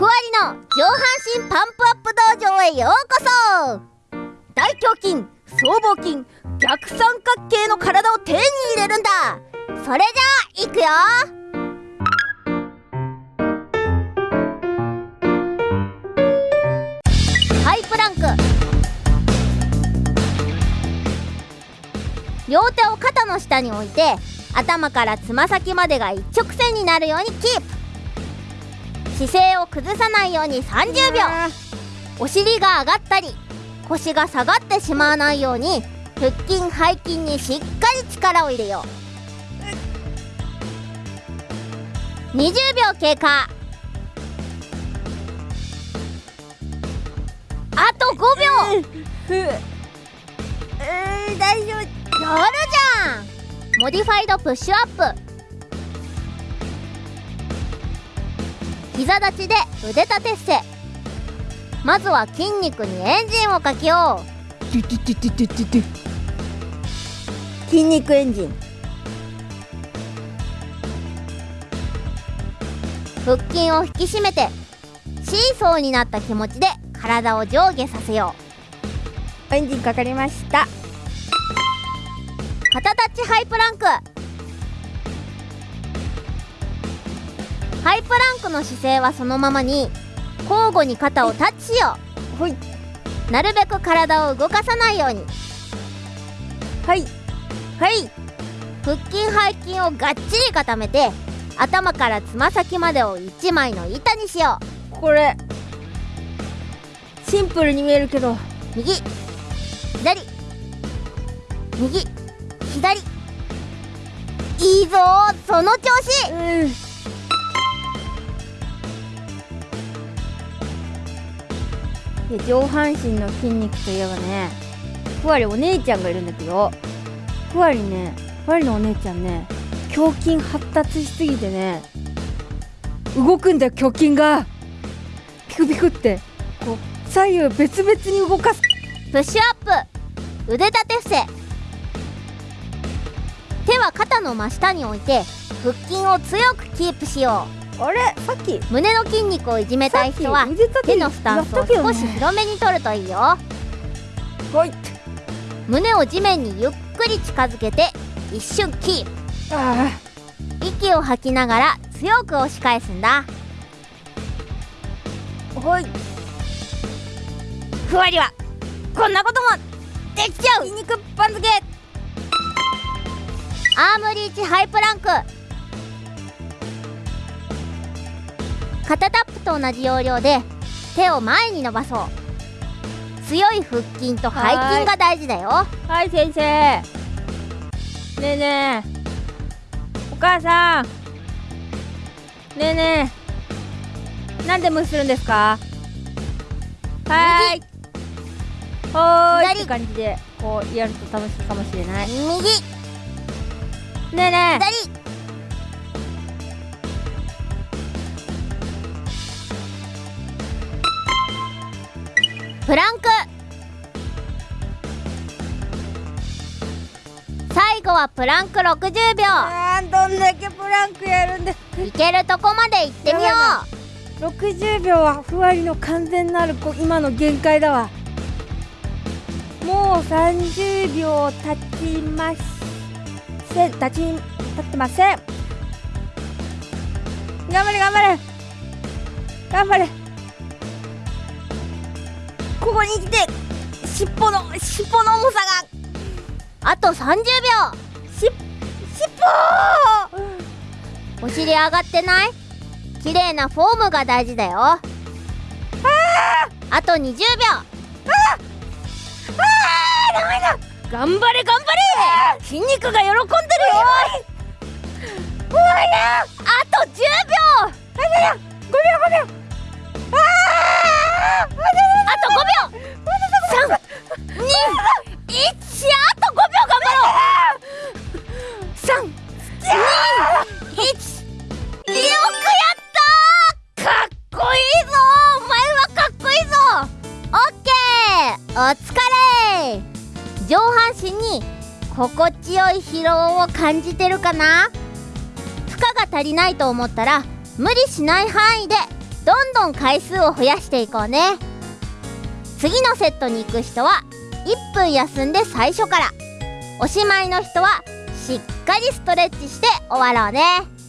ふわりの上半身パンプアップ道場へようこそ。大胸筋僧帽筋逆三角形の体を手に入れるんだ。それじゃあいくよ。ハイプランク。両手を肩の下に置いて頭からつま先までが一直線になるようにキープ。姿勢を崩さないように30秒お尻が上がったり腰が下がってしまわないように腹筋背筋にしっかり力を入れよう。20秒経過。あと5秒ふう。ー大丈夫。やるじゃん。 modified push-up膝立ちで腕立て伏せ。まずは筋肉にエンジンをかけよう。筋肉エンジン。腹筋を引き締めてシーソーになった気持ちで体を上下させよエンジンかかりました。う肩タッチハイプランクハイプランクの姿勢はそのままに交互に肩をタッチしよ。ほい。うなるべく体を動かさないように。はい。はい。腹筋背筋をがっちり固めて頭からつま先までを1枚の板にしよこれシンプルに見えるけど。う右。左。右。左。いいぞー。その調子。うんで上半身の筋肉といえばねふわりお姉ちゃんがいるんだけどふわりねふわりのお姉ちゃんね胸筋発達しすぎてね動くんだよ胸筋が。ピクピクって。こう左右別々に動かす。プッシュアップ。腕立て伏せ。手は肩の真下に置いて腹筋を強くキープしよう。あれ？さっき。う胸の筋肉をいじめたい人は手のスタンスを少し広めに取るといいよ。はい。胸を地面にゆっくり近づけて一瞬キープ。あ息を吐きながら強く押し返すんだ。あはい。ふわりはこんなこともできちゃう。筋肉番付。 arm reach high plank 肩タップと同じ要領で手を前に伸ばそう。強い腹筋と背筋が大事だよ。はい先生。ねえねえ。お母さん。ねえねえ。なんで無視するんですか？はーいはーい。左。って感じでこうやると楽しいかもしれない。右。ねえね左プランク。最後はプランク60え秒。あーどんだけプランクやるんでいけるとこまで行ってみよや60秒はふわりの完全なる今の限界だわ。もう30秒経ちません。経ち経ってません。頑張れ頑張れ。頑張れここに来て尻尾の尻尾の重さがうあと30秒。し尻尾。お尻上がってない？綺麗なフォームが大事だよ。あと20秒。頑張れ頑張れ。筋肉が喜んでるよ。あと10秒。5秒5秒に心地よい疲労を感じてるかな？負荷が足りないと思ったら無理しない範囲でどんどん回数を増やしていこうね。次のセットに行く人は1分休んで最初から。おしまいの人はしっかりストレッチして終わろうね。